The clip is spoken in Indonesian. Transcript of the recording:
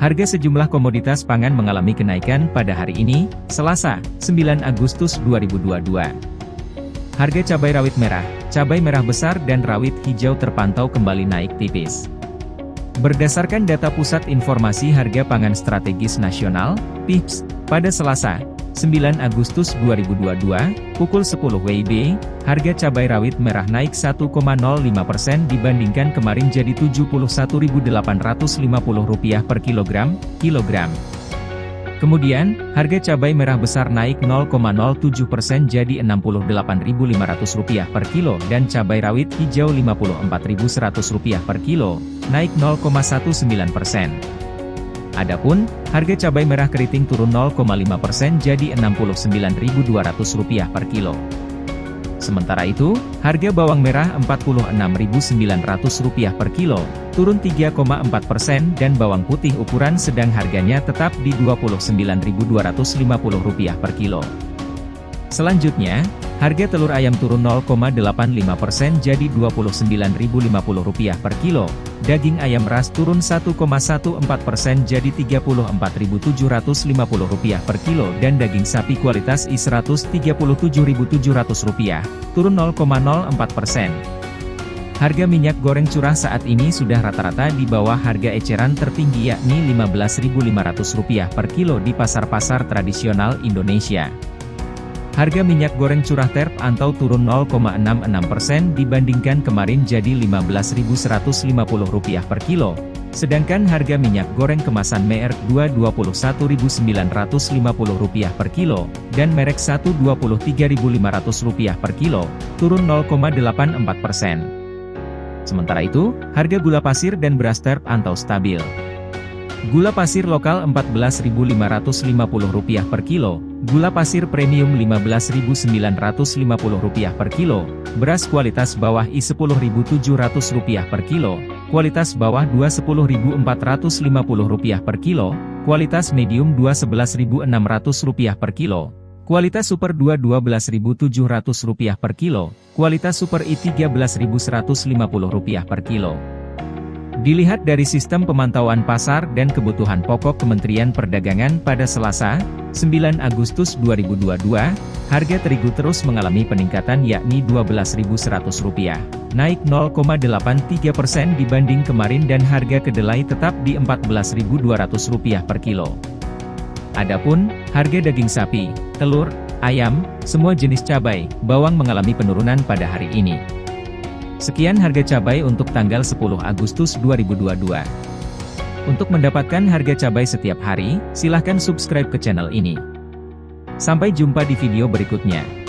Harga sejumlah komoditas pangan mengalami kenaikan pada hari ini, Selasa, 9 Agustus 2022. Harga cabai rawit merah, cabai merah besar dan rawit hijau terpantau kembali naik tipis. Berdasarkan data Pusat Informasi Harga Pangan Strategis Nasional, PIPS, pada Selasa, 9 Agustus 2022, pukul 10 WIB, harga cabai rawit merah naik 1,05% dibandingkan kemarin jadi Rp71.850 per kilogram, kilogram. Kemudian, harga cabai merah besar naik 0,07% jadi Rp68.500 per kilo dan cabai rawit hijau Rp54.100 per kilo, naik 0,19%. Adapun, harga cabai merah keriting turun 0,5% jadi Rp69.200 per kilo. Sementara itu, harga bawang merah Rp46.900 per kilo, turun 3,4% dan bawang putih ukuran sedang harganya tetap di Rp29.250 per kilo. Selanjutnya, harga telur ayam turun 0,85% jadi Rp29.050 per kilo, Daging ayam ras turun 1,14% jadi Rp34.750 per kilo dan daging sapi kualitas I Rp137.700, turun 0,04%. Harga minyak goreng curah saat ini sudah rata-rata di bawah harga eceran tertinggi yakni Rp15.500 per kilo di pasar-pasar tradisional Indonesia. Harga minyak goreng curah terp antau turun 0,66% dibandingkan kemarin jadi Rp15.150 per kilo. Sedangkan harga minyak goreng kemasan merek 2 Rp21.950 per kilo, dan merek 1 Rp23.500 per kilo, turun 0,84%. Sementara itu, harga gula pasir dan beras terp antau stabil. Gula pasir lokal Rp14.550 per kilo, gula pasir premium Rp15.950 per kilo, beras kualitas bawah I Rp10.700 per kilo, kualitas bawah 2 Rp10.450 per kilo, kualitas medium 2 Rp11.600 per kilo, kualitas super 2 Rp12.700 per kilo, kualitas super I Rp13.150 per kilo. Dilihat dari sistem pemantauan pasar dan kebutuhan pokok Kementerian Perdagangan pada Selasa, 9 Agustus 2022, harga terigu terus mengalami peningkatan yakni Rp12.100, naik 0,83% dibanding kemarin dan harga kedelai tetap di Rp14.200 per kilo. Adapun, harga daging sapi, telur, ayam, semua jenis cabai, bawang mengalami penurunan pada hari ini. Sekian harga cabai untuk tanggal 10 Agustus 2022. Untuk mendapatkan harga cabai setiap hari, silahkan subscribe ke channel ini. Sampai jumpa di video berikutnya.